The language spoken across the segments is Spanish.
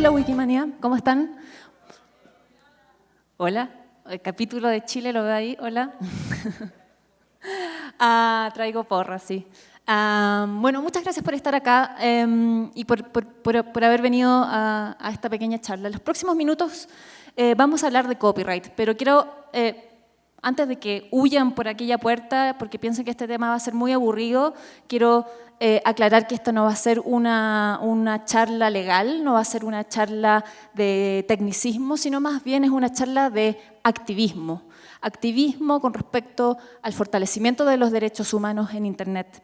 Hola Wikimania, ¿cómo están? Hola, el capítulo de Chile lo veo ahí, hola. ah, traigo porra, sí. Ah, bueno, muchas gracias por estar acá em, y por, por, haber venido a, esta pequeña charla. En los próximos minutos eh, vamos a hablar de copyright, pero quiero, eh, antes de que huyan por aquella puerta, porque piensen que este tema va a ser muy aburrido, quiero eh, aclarar que esto no va a ser una, una, charla legal, no va a ser una charla de tecnicismo, sino más bien es una charla de activismo. Activismo con respecto al fortalecimiento de los derechos humanos en Internet.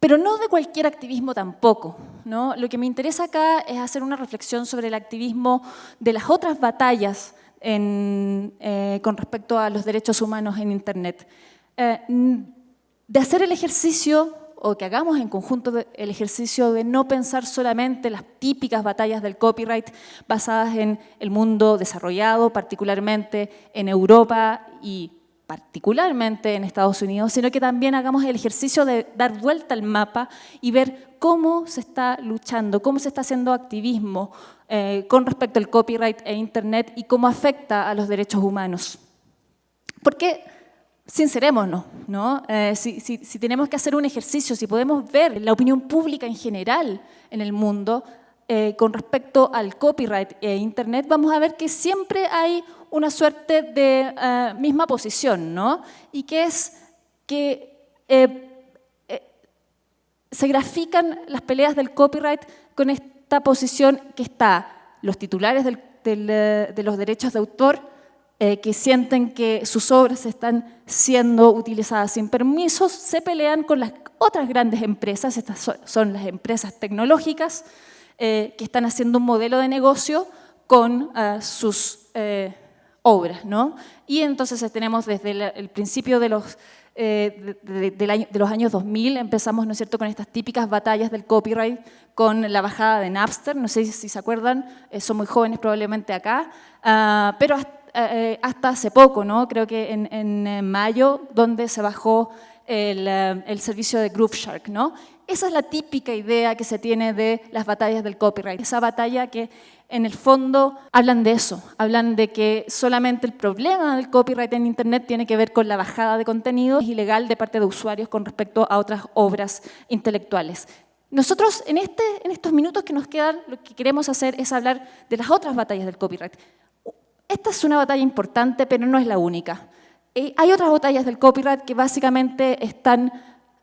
Pero no de cualquier activismo tampoco. ¿no? Lo que me interesa acá es hacer una reflexión sobre el activismo de las otras batallas eh, con respecto a los derechos humanos en Internet. Eh, de hacer el ejercicio, o que hagamos en conjunto el ejercicio de no pensar solamente las típicas batallas del copyright basadas en el mundo desarrollado, particularmente en Europa y particularmente en Estados Unidos, sino que también hagamos el ejercicio de dar vuelta al mapa y ver cómo se está luchando, cómo se está haciendo activismo eh, con respecto al copyright e Internet y cómo afecta a los derechos humanos. Porque sincerémonos, ¿no? Eh, si, tenemos que hacer un ejercicio, si podemos ver la opinión pública en general en el mundo eh, con respecto al copyright e Internet, vamos a ver que siempre hay una suerte de misma posición, ¿no? Y que es que se grafican las peleas del copyright con esta posición que está los titulares de los derechos de autor eh, que sienten que sus obras están siendo utilizadas sin permisos, se pelean con las otras grandes empresas, estas son las empresas tecnológicas, eh, que están haciendo un modelo de negocio con sus eh, obras. ¿no? Y entonces tenemos desde el, principio de los, de, los años 2000, empezamos ¿no es cierto? con estas típicas batallas del copyright, con la bajada de Napster, no sé si se acuerdan, son muy jóvenes probablemente acá, ah, pero hasta eh, hace poco, ¿no? creo que en, mayo, donde se bajó el, eh, el, servicio de Groove Shark. ¿no? Esa es la típica idea que se tiene de las batallas del copyright. Esa batalla que en el fondo hablan de eso, hablan de que solamente el problema del copyright en Internet tiene que ver con la bajada de contenidos ilegal de parte de usuarios con respecto a otras obras intelectuales. Nosotros en, este, en estos minutos que nos quedan lo que queremos hacer es hablar de las otras batallas del copyright. Esta es una batalla importante, pero no es la única. Eh, hay otras batallas del copyright que básicamente están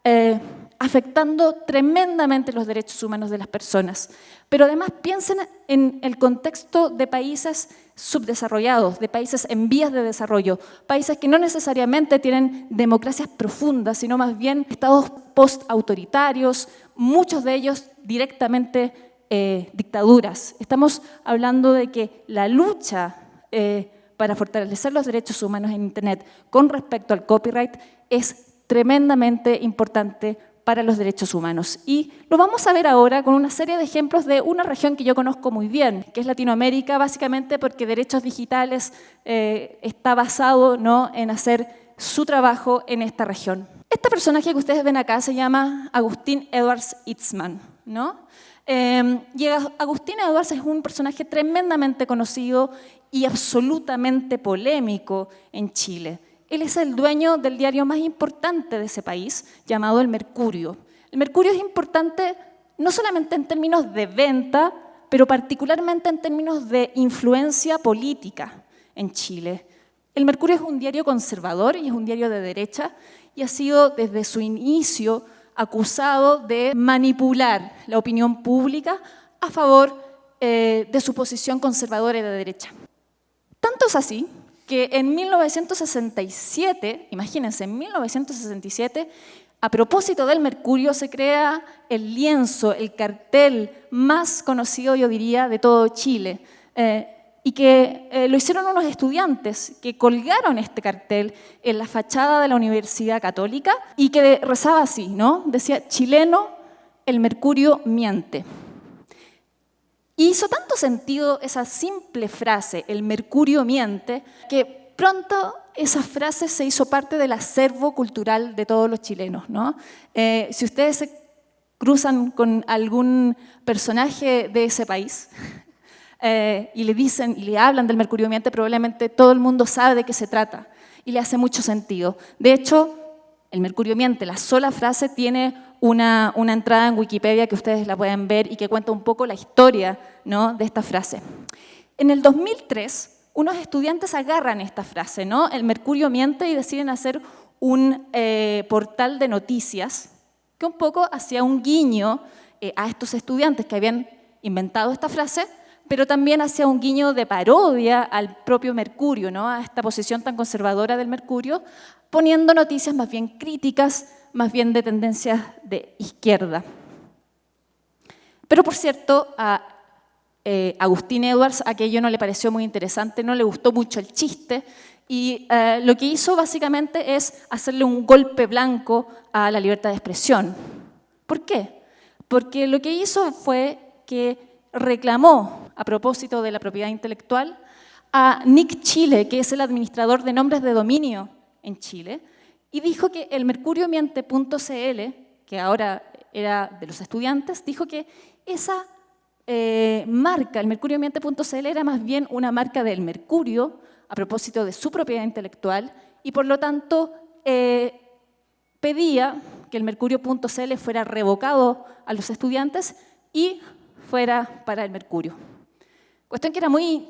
eh, afectando tremendamente los derechos humanos de las personas. Pero además piensen en el contexto de países subdesarrollados, de países en vías de desarrollo, países que no necesariamente tienen democracias profundas, sino más bien estados post-autoritarios, muchos de ellos directamente eh, dictaduras. Estamos hablando de que la lucha eh, para fortalecer los derechos humanos en Internet con respecto al copyright es tremendamente importante para los derechos humanos. Y lo vamos a ver ahora con una serie de ejemplos de una región que yo conozco muy bien, que es Latinoamérica, básicamente porque derechos digitales eh, está basado ¿no? en hacer su trabajo en esta región. Este personaje que ustedes ven acá se llama Agustín Edwards Itzman. ¿no? Eh, y Agustín Edwards es un personaje tremendamente conocido y absolutamente polémico en Chile. Él es el dueño del diario más importante de ese país, llamado El Mercurio. El Mercurio es importante no solamente en términos de venta, pero particularmente en términos de influencia política en Chile. El Mercurio es un diario conservador y es un diario de derecha y ha sido desde su inicio acusado de manipular la opinión pública a favor eh, de su posición conservadora y de derecha. Tanto es así que en 1967, imagínense, en 1967, a propósito del mercurio, se crea el lienzo, el cartel más conocido, yo diría, de todo Chile. Eh, y que eh, lo hicieron unos estudiantes que colgaron este cartel en la fachada de la Universidad Católica y que rezaba así, ¿no? Decía, chileno, el mercurio miente. Y hizo tanto sentido esa simple frase, el mercurio miente, que pronto esa frase se hizo parte del acervo cultural de todos los chilenos. ¿no? Eh, si ustedes se cruzan con algún personaje de ese país eh, y le dicen y le hablan del mercurio miente, probablemente todo el mundo sabe de qué se trata y le hace mucho sentido. De hecho, el mercurio miente, la sola frase tiene una, una, entrada en Wikipedia que ustedes la pueden ver y que cuenta un poco la historia ¿no? de esta frase. En el 2003, unos estudiantes agarran esta frase, ¿no? el mercurio miente, y deciden hacer un eh, portal de noticias que un poco hacía un guiño eh, a estos estudiantes que habían inventado esta frase, pero también hacía un guiño de parodia al propio Mercurio, ¿no? a esta posición tan conservadora del Mercurio, poniendo noticias más bien críticas, más bien de tendencias de izquierda. Pero por cierto, a eh, Agustín Edwards aquello no le pareció muy interesante, no le gustó mucho el chiste, y eh, lo que hizo básicamente es hacerle un golpe blanco a la libertad de expresión. ¿Por qué? Porque lo que hizo fue que reclamó, a propósito de la propiedad intelectual, a Nick Chile, que es el administrador de nombres de dominio en Chile, y dijo que el mercuriomiente.cl, que ahora era de los estudiantes, dijo que esa eh, marca, el mercuriomiente.cl, era más bien una marca del mercurio, a propósito de su propiedad intelectual y por lo tanto eh, pedía que el mercurio.cl fuera revocado a los estudiantes y fuera para el mercurio. Cuestión que era muy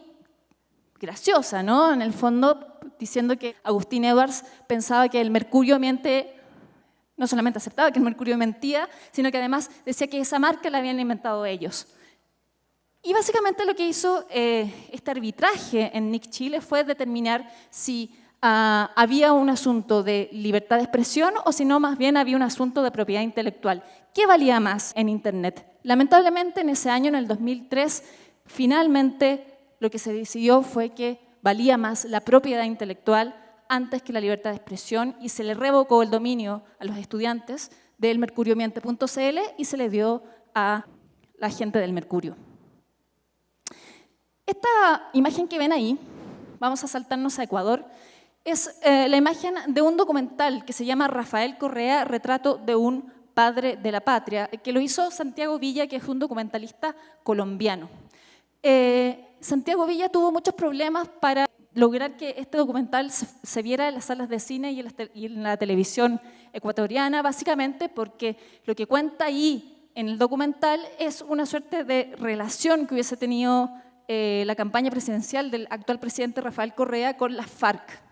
graciosa, ¿no? En el fondo, diciendo que Agustín Edwards pensaba que el mercurio miente, no solamente aceptaba que el mercurio mentía, sino que además decía que esa marca la habían inventado ellos. Y básicamente lo que hizo eh, este arbitraje en Nick Chile fue determinar si ah, había un asunto de libertad de expresión o si no, más bien había un asunto de propiedad intelectual. ¿Qué valía más en Internet? Lamentablemente, en ese año, en el 2003, finalmente lo que se decidió fue que valía más la propiedad intelectual antes que la libertad de expresión y se le revocó el dominio a los estudiantes del mercuriomiente.cl y se le dio a la gente del Mercurio. Esta imagen que ven ahí, vamos a saltarnos a Ecuador, es eh, la imagen de un documental que se llama Rafael Correa, Retrato de un padre de la patria, que lo hizo Santiago Villa, que es un documentalista colombiano. Eh, Santiago Villa tuvo muchos problemas para lograr que este documental se, viera en las salas de cine y en, la, televisión ecuatoriana, básicamente porque lo que cuenta ahí en el documental es una suerte de relación que hubiese tenido eh, la campaña presidencial del actual presidente Rafael Correa con las FARC.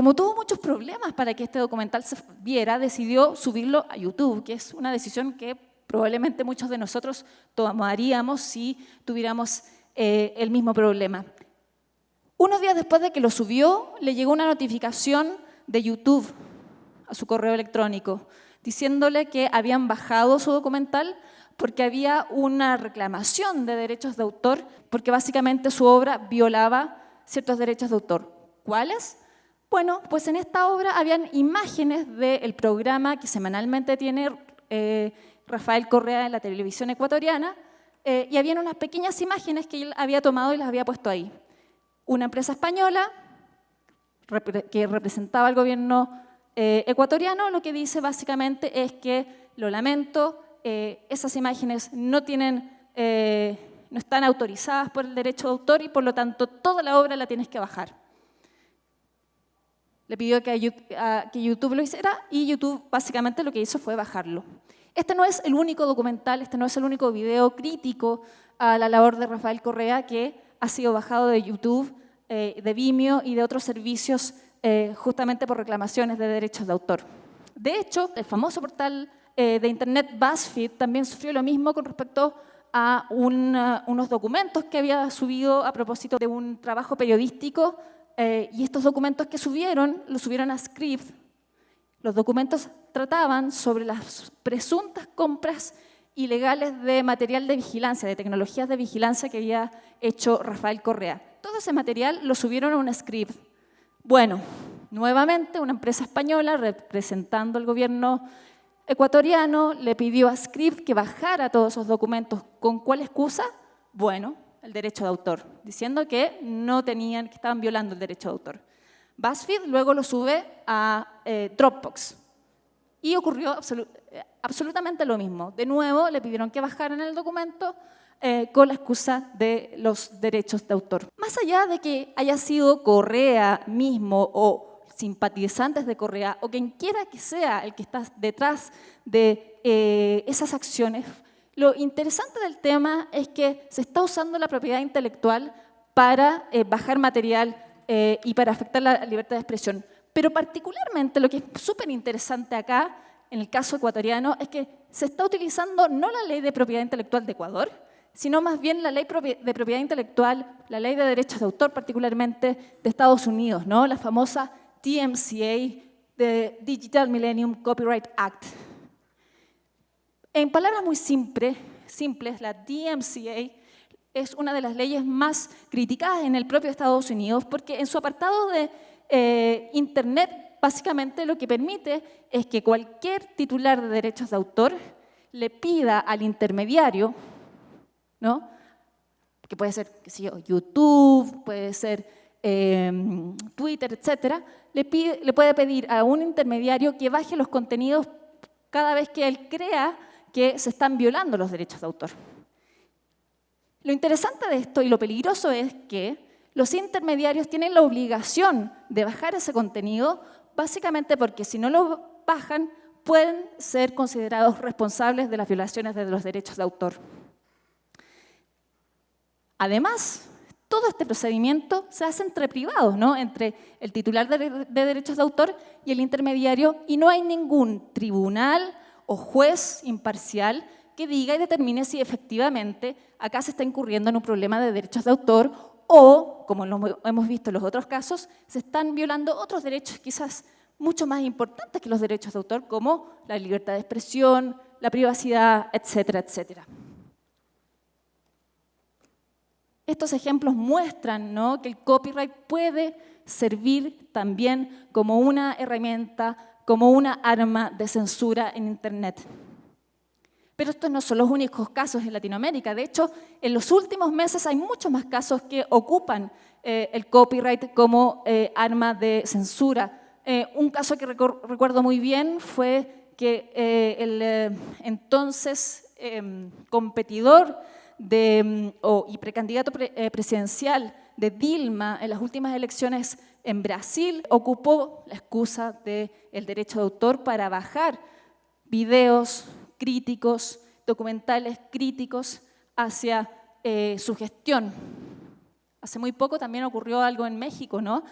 Como tuvo muchos problemas para que este documental se viera, decidió subirlo a YouTube, que es una decisión que probablemente muchos de nosotros tomaríamos si tuviéramos eh, el mismo problema. Unos días después de que lo subió, le llegó una notificación de YouTube a su correo electrónico, diciéndole que habían bajado su documental porque había una reclamación de derechos de autor, porque básicamente su obra violaba ciertos derechos de autor. ¿Cuáles? Bueno, pues en esta obra habían imágenes del programa que semanalmente tiene eh, Rafael Correa en la televisión ecuatoriana, eh, y habían unas pequeñas imágenes que él había tomado y las había puesto ahí. Una empresa española que representaba al gobierno eh, ecuatoriano, lo que dice básicamente es que, lo lamento, esas imágenes no, tienen, no están autorizadas por el derecho de autor y por lo tanto toda la obra la tienes que bajar. Le pidió que, YouTube lo hiciera y YouTube básicamente lo que hizo fue bajarlo. Este no es el único documental, este no es el único video crítico a la labor de Rafael Correa que ha sido bajado de YouTube, eh, de Vimeo y de otros servicios justamente por reclamaciones de derechos de autor. De hecho, el famoso portal eh, de Internet BuzzFeed también sufrió lo mismo con respecto a unos documentos que había subido a propósito de un trabajo periodístico eh, y estos documentos que subieron, los subieron a Script. Los documentos trataban sobre las presuntas compras ilegales de material de vigilancia, de tecnologías de vigilancia que había hecho Rafael Correa. Todo ese material lo subieron a un script. Bueno, nuevamente una empresa española representando al gobierno ecuatoriano le pidió a Script que bajara todos esos documentos. ¿Con cuál excusa? Bueno, el derecho de autor, diciendo que no tenían, que estaban violando el derecho de autor. BuzzFeed luego lo sube a eh, Dropbox. Y ocurrió absolutamente lo mismo. De nuevo, le pidieron que bajaran el documento eh, con la excusa de los derechos de autor. Más allá de que haya sido Correa mismo o simpatizantes de Correa o quien quiera que sea el que está detrás de eh, esas acciones, lo interesante del tema es que se está usando la propiedad intelectual para eh, bajar material y para afectar la libertad de expresión. Pero particularmente lo que es súper interesante acá, en el caso ecuatoriano, es que se está utilizando no la ley de propiedad intelectual de Ecuador, sino más bien la ley de propiedad intelectual, la ley de derechos de autor particularmente de Estados Unidos, ¿no? la famosa TMCA, de Digital Millennium Copyright Act. En palabras muy simples, simples, la DMCA es una de las leyes más criticadas en el propio Estados Unidos porque en su apartado de eh, Internet básicamente lo que permite es que cualquier titular de derechos de autor le pida al intermediario ¿no? que puede ser YouTube, puede ser em, Twitter, etcétera, le, le puede pedir a un intermediario que baje los contenidos cada vez que él crea que se están violando los derechos de autor. Lo interesante de esto y lo peligroso es que los intermediarios tienen la obligación de bajar ese contenido, básicamente porque si no lo bajan, pueden ser considerados responsables de las violaciones de los derechos de autor. Además, todo este procedimiento se hace entre privados, ¿no? entre el titular de, derechos de autor y el intermediario, y no hay ningún tribunal o juez imparcial que diga y determine si efectivamente acá se está incurriendo en un problema de derechos de autor o, como hemos visto en los otros casos, se están violando otros derechos quizás mucho más importantes que los derechos de autor, como la libertad de expresión, la privacidad, etcétera, etcétera. Estos ejemplos muestran que el copyright puede servir también como una herramienta, como una arma de censura en Internet. Pero estos no son los únicos casos en Latinoamérica. De hecho, en los últimos meses hay muchos más casos que ocupan eh, el copyright como eh, arma de censura. Eh, un caso que recuerdo muy bien fue que el entonces em, competidor de, y precandidato presidencial de Dilma en las últimas elecciones en Brasil ocupó la excusa del derecho de autor para bajar videos críticos, documentales críticos hacia eh, su gestión. Hace muy poco también ocurrió algo en México, ¿no?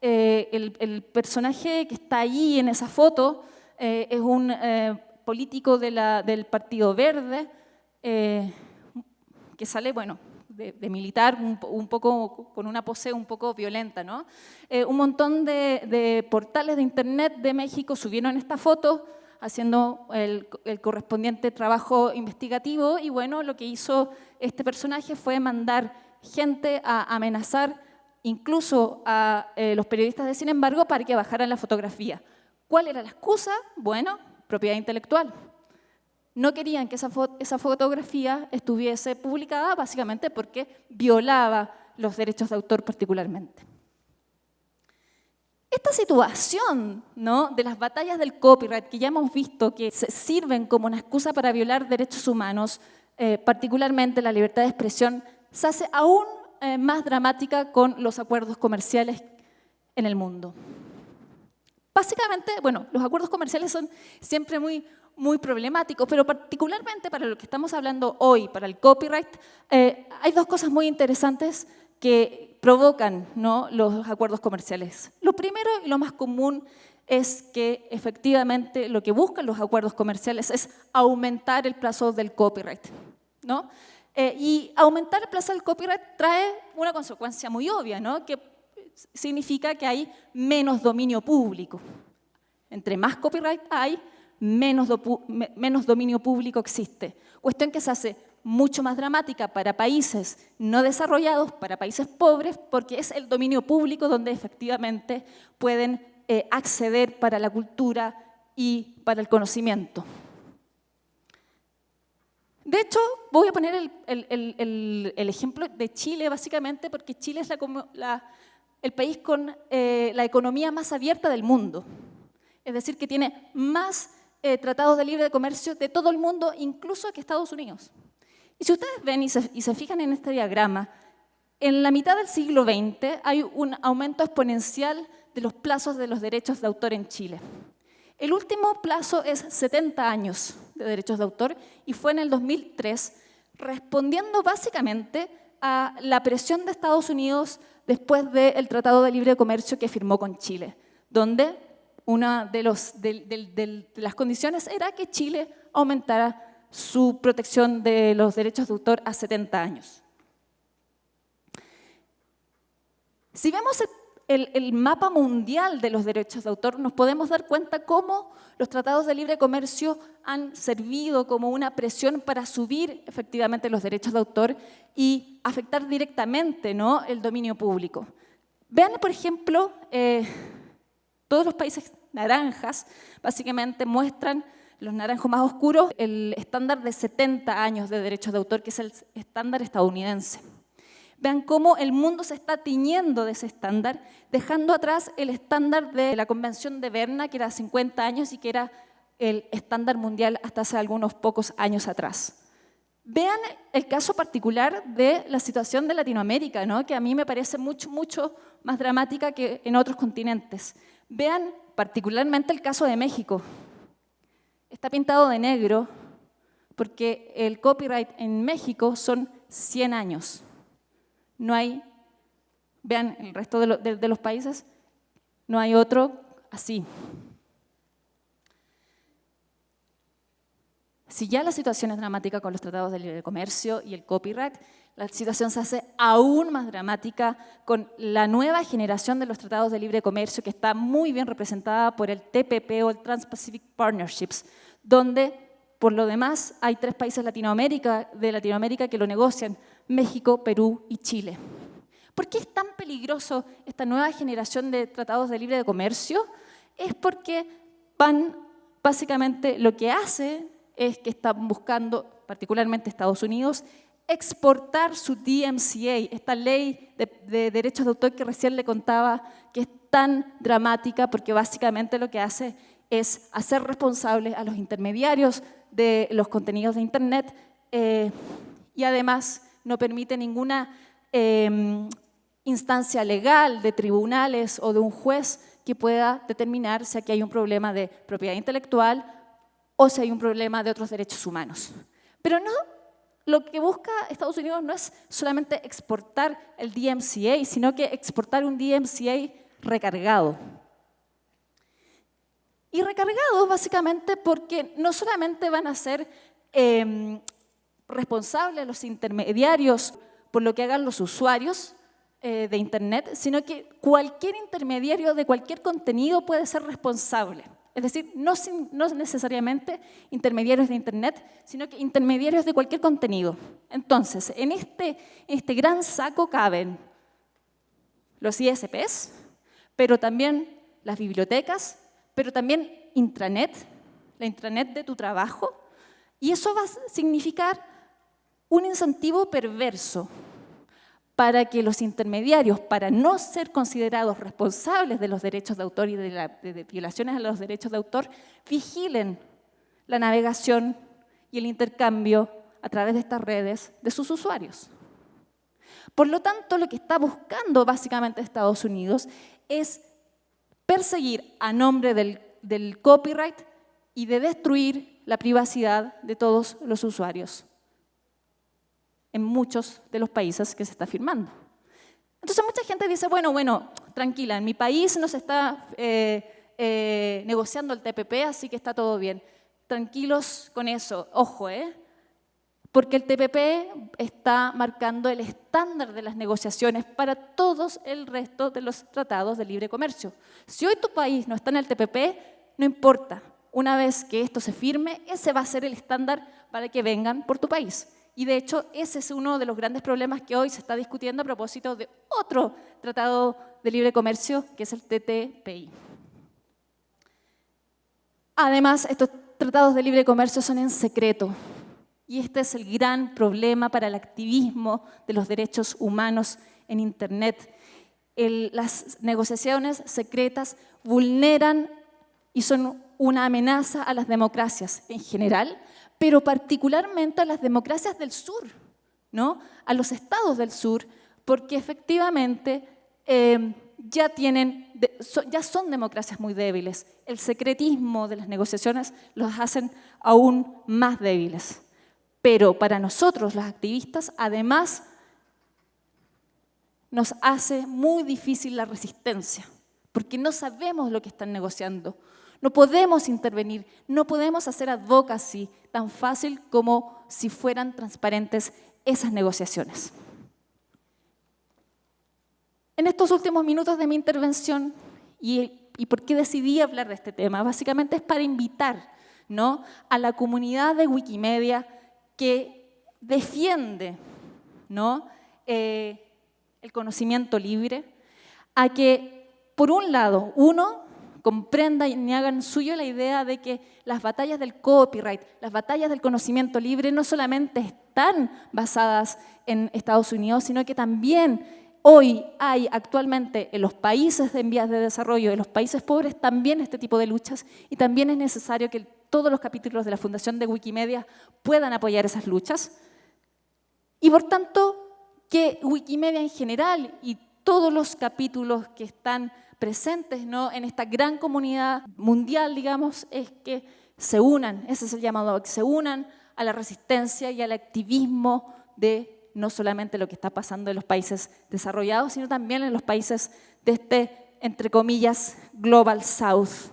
Eh, el, personaje que está ahí en esa foto es un político del Partido Verde, que sale, bueno, de, militar, un, poco con una pose un poco violenta, ¿no? Eh, un montón de, portales de internet de México subieron esta foto haciendo el, correspondiente trabajo investigativo y bueno, lo que hizo este personaje fue mandar gente a amenazar incluso a eh, los periodistas de Sin embargo para que bajaran la fotografía. ¿Cuál era la excusa? Bueno, propiedad intelectual no querían que esa, fotografía estuviese publicada básicamente porque violaba los derechos de autor particularmente. Esta situación ¿no? de las batallas del copyright que ya hemos visto que se sirven como una excusa para violar derechos humanos, eh, particularmente la libertad de expresión, se hace aún eh, más dramática con los acuerdos comerciales en el mundo. Básicamente, bueno, los acuerdos comerciales son siempre muy muy problemáticos, pero particularmente para lo que estamos hablando hoy, para el copyright, eh, hay dos cosas muy interesantes que provocan ¿no? los acuerdos comerciales. Lo primero y lo más común es que efectivamente lo que buscan los acuerdos comerciales es aumentar el plazo del copyright. ¿no? Eh, y aumentar el plazo del copyright trae una consecuencia muy obvia, ¿no? que significa que hay menos dominio público. Entre más copyright hay, menos, dominio público existe. Cuestión que se hace mucho más dramática para países no desarrollados, para países pobres, porque es el dominio público donde efectivamente pueden eh, acceder para la cultura y para el conocimiento. De hecho, voy a poner el, ejemplo de Chile, básicamente, porque Chile es el país con eh, la economía más abierta del mundo. Es decir, que tiene más eh, tratados de libre comercio de todo el mundo, incluso que Estados Unidos. Y si ustedes ven y se, y se fijan en este diagrama, en la mitad del siglo XX hay un aumento exponencial de los plazos de los derechos de autor en Chile. El último plazo es 70 años de derechos de autor y fue en el 2003, respondiendo básicamente a la presión de Estados Unidos después del Tratado de Libre Comercio que firmó con Chile, donde una de, las condiciones era que Chile aumentara su protección de los derechos de autor a 70 años. Si vemos el, el, mapa mundial de los derechos de autor, nos podemos dar cuenta cómo los tratados de libre comercio han servido como una presión para subir efectivamente los derechos de autor y afectar directamente ¿no? el dominio público. Vean, por ejemplo, eh, todos los países naranjas básicamente muestran, los naranjos más oscuros, el estándar de 70 años de derechos de autor, que es el estándar estadounidense. Vean cómo el mundo se está tiñendo de ese estándar, dejando atrás el estándar de la Convención de Berna, que era 50 años y que era el estándar mundial hasta hace algunos pocos años atrás. Vean el caso particular de la situación de Latinoamérica, ¿no? que a mí me parece mucho, mucho más dramática que en otros continentes. Vean particularmente el caso de México. Está pintado de negro porque el copyright en México son 100 años. No hay, vean el resto de, los países, no hay otro así. Si ya la situación es dramática con los tratados de libre comercio y el copyright, la situación se hace aún más dramática con la nueva generación de los tratados de libre comercio que está muy bien representada por el TPP o el Trans-Pacific Partnerships, donde por lo demás hay tres países de Latinoamérica que lo negocian, México, Perú y Chile. ¿Por qué es tan peligroso esta nueva generación de tratados de libre comercio? Es porque van, básicamente lo que hace es que están buscando, particularmente Estados Unidos, exportar su DMCA, esta ley de, de, derechos de autor que recién le contaba, que es tan dramática porque básicamente lo que hace es hacer responsables a los intermediarios de los contenidos de Internet eh, y además no permite ninguna eh, instancia legal de tribunales o de un juez que pueda determinar si aquí hay un problema de propiedad intelectual o si hay un problema de otros derechos humanos. Pero no, lo que busca Estados Unidos no es solamente exportar el DMCA, sino que exportar un DMCA recargado. Y recargado básicamente porque no solamente van a ser eh, responsables los intermediarios por lo que hagan los usuarios eh, de Internet, sino que cualquier intermediario de cualquier contenido puede ser responsable. Es decir, no, no necesariamente intermediarios de Internet, sino que intermediarios de cualquier contenido. Entonces, en este, en este gran saco caben los ISPs, pero también las bibliotecas, pero también intranet, la intranet de tu trabajo, y eso va a significar un incentivo perverso para que los intermediarios, para no ser considerados responsables de los derechos de autor y de, la, de violaciones a los derechos de autor, vigilen la navegación y el intercambio a través de estas redes de sus usuarios. Por lo tanto, lo que está buscando básicamente Estados Unidos es perseguir a nombre del, copyright y de destruir la privacidad de todos los usuarios en muchos de los países que se está firmando. Entonces mucha gente dice, bueno, bueno, tranquila, en mi país no se está eh, eh, negociando el TPP, así que está todo bien. Tranquilos con eso, ojo, ¿eh? porque el TPP está marcando el estándar de las negociaciones para todos el resto de los tratados de libre comercio. Si hoy tu país no está en el TPP, no importa. Una vez que esto se firme, ese va a ser el estándar para que vengan por tu país. Y de hecho, ese es uno de los grandes problemas que hoy se está discutiendo a propósito de otro tratado de libre comercio, que es el TTPI. Además, estos tratados de libre comercio son en secreto, y este es el gran problema para el activismo de los derechos humanos en Internet. las negociaciones secretas vulneran y son una amenaza a las democracias en general, pero particularmente a las democracias del sur, ¿no? a los estados del sur, porque efectivamente eh, ya, tienen, ya son democracias muy débiles. El secretismo de las negociaciones los hacen aún más débiles. Pero para nosotros, los activistas, además, nos hace muy difícil la resistencia, porque no sabemos lo que están negociando. No podemos intervenir, no podemos hacer advocacy tan fácil como si fueran transparentes esas negociaciones. En estos últimos minutos de mi intervención, y, por qué decidí hablar de este tema, básicamente es para invitar ¿no? a la comunidad de Wikimedia que defiende ¿no? Eh, el conocimiento libre, a que, por un lado, uno comprenda y hagan suyo la idea de que las batallas del copyright, las batallas del conocimiento libre no solamente están basadas en Estados Unidos, sino que también Hoy hay actualmente en los países en vías de desarrollo, en los países pobres, también este tipo de luchas y también es necesario que todos los capítulos de la Fundación de Wikimedia puedan apoyar esas luchas. Y por tanto, que Wikimedia en general y todos los capítulos que están presentes ¿no? en esta gran comunidad mundial, digamos, es que se unan, ese es el llamado, que se unan a la resistencia y al activismo de no solamente lo que está pasando en los países desarrollados, sino también en los países de este, entre comillas, Global South.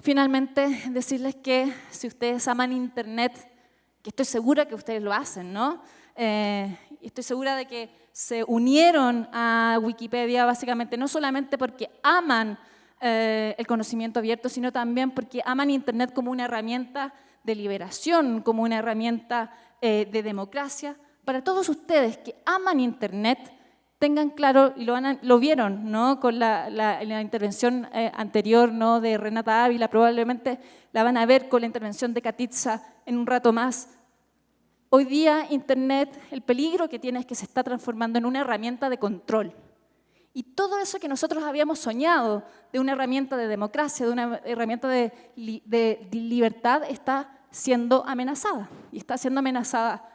Finalmente, decirles que si ustedes aman Internet, que estoy segura que ustedes lo hacen, ¿no? Eh, estoy segura de que se unieron a Wikipedia básicamente no solamente porque aman eh, el conocimiento abierto, sino también porque aman Internet como una herramienta de liberación, como una herramienta eh, de democracia, para todos ustedes que aman Internet, tengan claro, y lo, lo vieron ¿no? con la, la, intervención eh, anterior ¿no? de Renata Ávila, probablemente la van a ver con la intervención de Katitza en un rato más. Hoy día Internet, el peligro que tiene es que se está transformando en una herramienta de control. Y todo eso que nosotros habíamos soñado de una herramienta de democracia, de una herramienta de, de libertad, está siendo amenazada. Y está siendo amenazada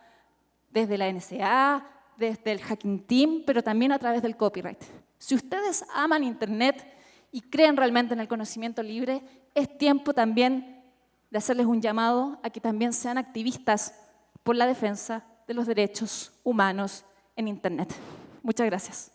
desde la NSA, desde el Hacking Team, pero también a través del copyright. Si ustedes aman Internet y creen realmente en el conocimiento libre, es tiempo también de hacerles un llamado a que también sean activistas por la defensa de los derechos humanos en Internet. Muchas gracias.